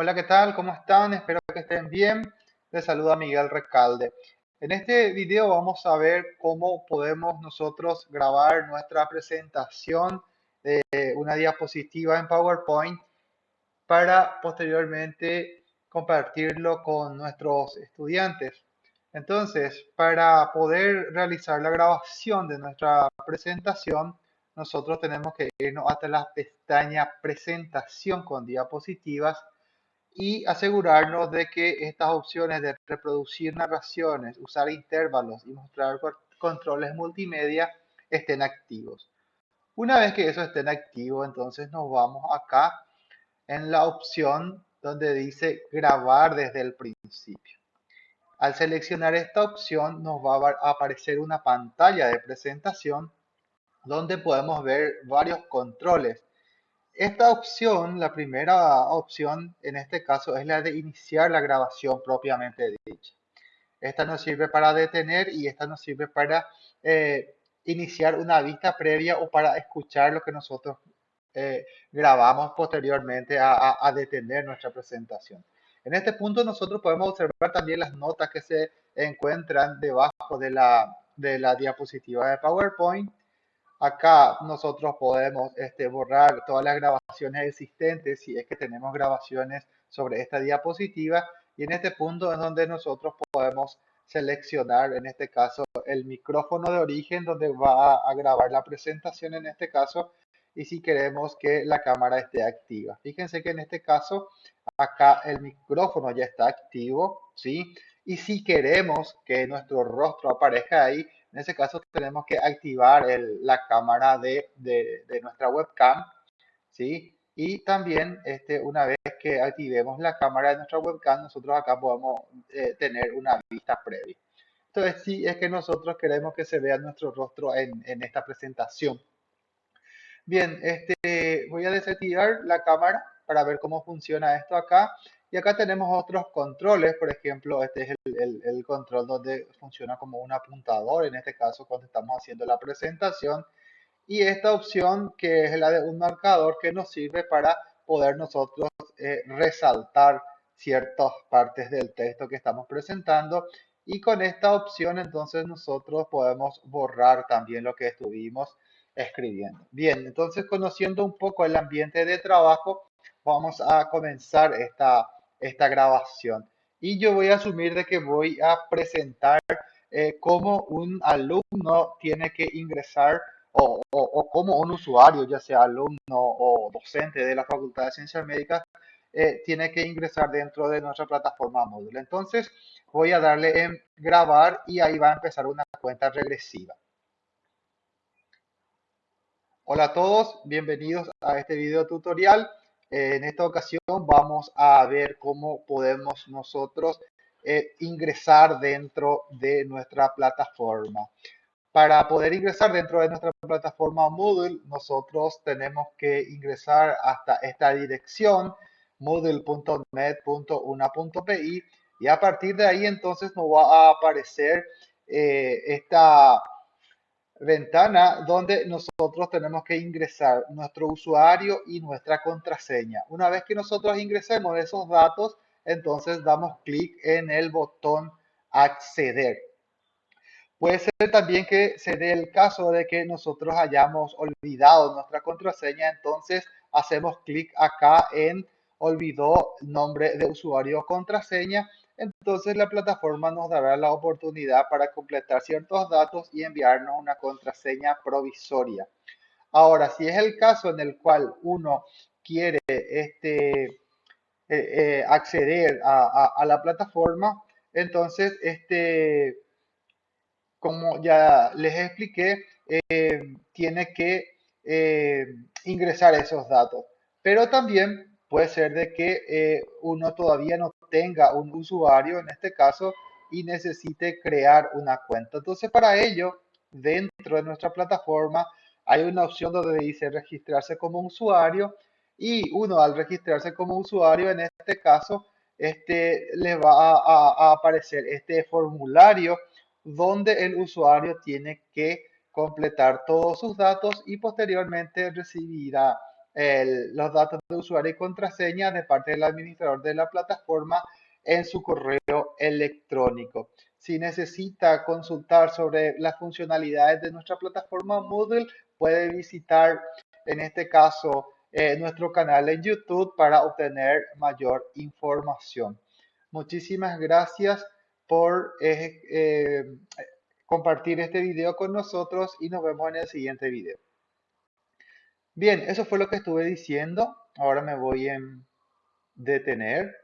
Hola, ¿qué tal? ¿Cómo están? Espero que estén bien. Les saluda Miguel Recalde. En este video vamos a ver cómo podemos nosotros grabar nuestra presentación de una diapositiva en PowerPoint para posteriormente compartirlo con nuestros estudiantes. Entonces, para poder realizar la grabación de nuestra presentación, nosotros tenemos que irnos hasta la pestaña presentación con diapositivas y asegurarnos de que estas opciones de reproducir narraciones, usar intervalos y mostrar controles multimedia estén activos. Una vez que eso esté activo, entonces nos vamos acá en la opción donde dice grabar desde el principio. Al seleccionar esta opción nos va a aparecer una pantalla de presentación donde podemos ver varios controles. Esta opción, la primera opción en este caso es la de iniciar la grabación propiamente dicha. Esta nos sirve para detener y esta nos sirve para eh, iniciar una vista previa o para escuchar lo que nosotros eh, grabamos posteriormente a, detener nuestra presentación. En este punto nosotros podemos observar también las notas que se encuentran debajo de la diapositiva de PowerPoint Acá nosotros podemos este, borrar todas las grabaciones existentes si es que tenemos grabaciones sobre esta diapositiva y en este punto es donde nosotros podemos seleccionar en este caso el micrófono de origen donde va a grabar la presentación en este caso y si queremos que la cámara esté activa. Fíjense que en este caso acá el micrófono ya está activo, ¿sí? Y si queremos que nuestro rostro aparezca ahí, en ese caso tenemos que activar la cámara de, nuestra webcam, ¿sí? Y también este, una vez que activemos la cámara de nuestra webcam, nosotros acá podemos eh, tener una vista previa. Entonces, si es que nosotros queremos que se vea nuestro rostro en, en esta presentación. Bien, este, voy a desactivar la cámara para ver cómo funciona esto acá. Y acá tenemos otros controles, por ejemplo, este es el, control donde funciona como un apuntador, en este caso cuando estamos haciendo la presentación. Y esta opción que es la de un marcador que nos sirve para poder nosotros eh, resaltar ciertas partes del texto que estamos presentando. Y con esta opción entonces nosotros podemos borrar también lo que estuvimos escribiendo. Bien, entonces conociendo un poco el ambiente de trabajo, vamos a comenzar esta esta grabación. Y yo voy a asumir de que voy a presentar eh, cómo un alumno tiene que ingresar o, o, un usuario, ya sea alumno o docente de la Facultad de Ciencias Médicas, eh, tiene que ingresar dentro de nuestra plataforma módulo. Entonces voy a darle en grabar y ahí va a empezar una cuenta regresiva. Hola a todos, bienvenidos a este video tutorial. En esta ocasión vamos a ver cómo podemos nosotros eh, ingresar dentro de nuestra plataforma. Para poder ingresar dentro de nuestra plataforma Moodle, nosotros tenemos que ingresar hasta esta dirección, moodle.net.una.pi, y a partir de ahí entonces nos va a aparecer eh, esta ventana donde nosotros tenemos que ingresar nuestro usuario y nuestra contraseña. Una vez que nosotros ingresemos esos datos, entonces damos clic en el botón acceder. Puede ser también que se dé el caso de que nosotros hayamos olvidado nuestra contraseña, entonces hacemos clic acá en olvidó nombre de usuario contraseña entonces la plataforma nos dará la oportunidad para completar ciertos datos y enviarnos una contraseña provisoria. Ahora, si es el caso en el cual uno quiere este, eh, eh, acceder a, la plataforma, entonces, este, como ya les expliqué, eh, tiene que ingresar esos datos. Pero también puede ser de que uno todavía no tenga un usuario en este caso y necesite crear una cuenta. Entonces para ello, dentro de nuestra plataforma hay una opción donde dice registrarse como usuario y uno al registrarse como usuario en este caso este, le va a, aparecer este formulario donde el usuario tiene que completar todos sus datos y posteriormente recibirá los datos de usuario y contraseña de parte del administrador de la plataforma en su correo electrónico. Si necesita consultar sobre las funcionalidades de nuestra plataforma Moodle, puede visitar en este caso eh, nuestro canal en YouTube para obtener mayor información. Muchísimas gracias por eh, eh, compartir este video con nosotros y nos vemos en el siguiente video. Bien, eso fue lo que estuve diciendo. Ahora me voy a detener.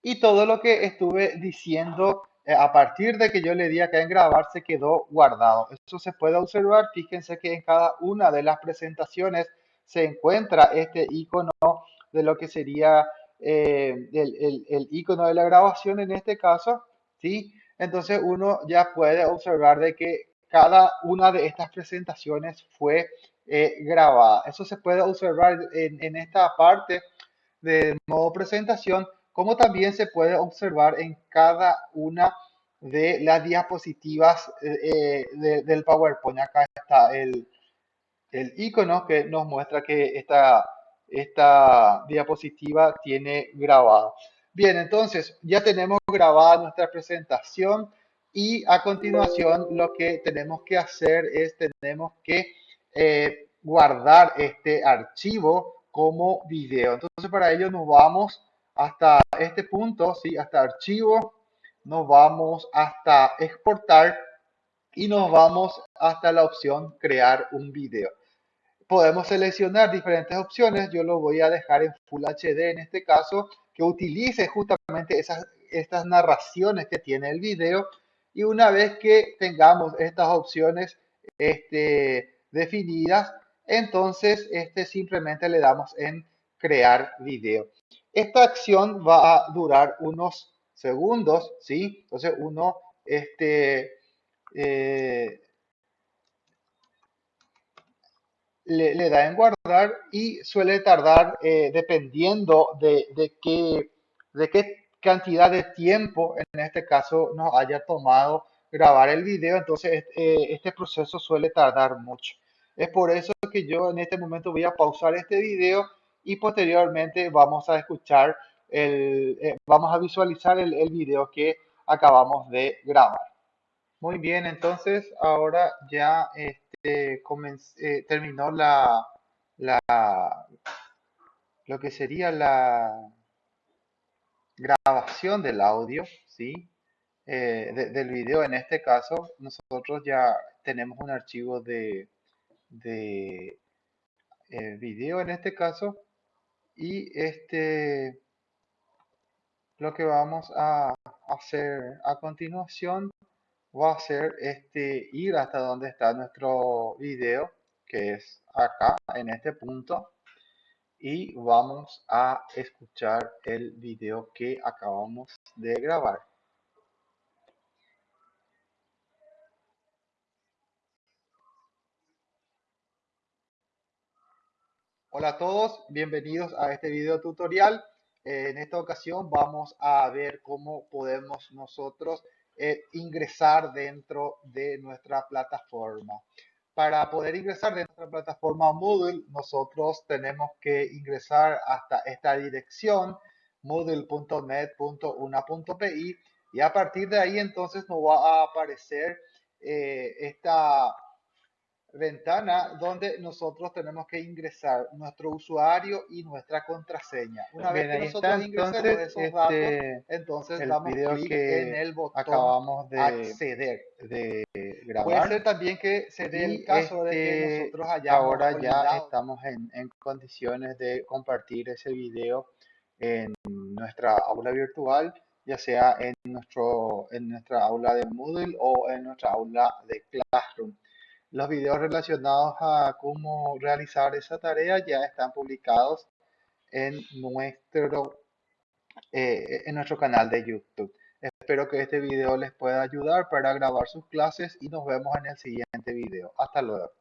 Y todo lo que estuve diciendo eh, a partir de que yo le di acá en grabar se quedó guardado. Eso se puede observar. Fíjense que en cada una de las presentaciones se encuentra este icono de lo que sería eh, el, el, icono de la grabación en este caso. ¿sí? Entonces uno ya puede observar de que cada una de estas presentaciones fue eh, grabada. Eso se puede observar en, esta parte de modo presentación como también se puede observar en cada una de las diapositivas eh, eh, del PowerPoint. Acá está el, el icono que nos muestra que esta, esta diapositiva tiene grabado. Bien, entonces ya tenemos grabada nuestra presentación y a continuación lo que tenemos que hacer es tenemos que eh, guardar este archivo como video. Entonces para ello nos vamos hasta este punto, ¿sí? hasta archivo, nos vamos hasta exportar y nos vamos hasta la opción crear un video. Podemos seleccionar diferentes opciones, yo lo voy a dejar en Full HD en este caso, que utilice justamente esas, estas narraciones que tiene el video y una vez que tengamos estas opciones este, definidas, entonces este, simplemente le damos en crear video. Esta acción va a durar unos segundos, ¿sí? Entonces uno este, eh, le, da en guardar y suele tardar eh, dependiendo de, qué, de qué cantidad de tiempo en este caso nos haya tomado grabar el video, entonces eh, este proceso suele tardar mucho. Es por eso que yo en este momento voy a pausar este video y posteriormente vamos a escuchar, el, eh, vamos a visualizar el, el video que acabamos de grabar. Muy bien, entonces ahora ya este, eh, terminó la, la, lo que sería la grabación del audio, ¿sí? Eh, del video en este caso, nosotros ya tenemos un archivo de, de video en este caso y este lo que vamos a hacer a continuación va a ser este ir hasta donde está nuestro video que es acá en este punto y vamos a escuchar el video que acabamos de grabar Hola a todos, bienvenidos a este video tutorial. Eh, en esta ocasión vamos a ver cómo podemos nosotros eh, ingresar dentro de nuestra plataforma. Para poder ingresar de nuestra plataforma Moodle, nosotros tenemos que ingresar hasta esta dirección moodle.net.una.pi y a partir de ahí entonces nos va a aparecer eh, esta ventana donde nosotros tenemos que ingresar nuestro usuario y nuestra contraseña. Una vez que nosotros ingresemos esos este, datos, entonces el damos clic en el botón acabamos de acceder. De grabar. Puede ser también que se dé el caso de que este, nosotros hayamos Ahora ya estamos en, en condiciones de compartir ese video en nuestra aula virtual ya sea en, nuestro, en nuestra aula de Moodle o en nuestra aula de Classroom. Los videos relacionados a cómo realizar esa tarea ya están publicados en nuestro, eh, en nuestro canal de YouTube. Espero que este video les pueda ayudar para grabar sus clases y nos vemos en el siguiente video. Hasta luego.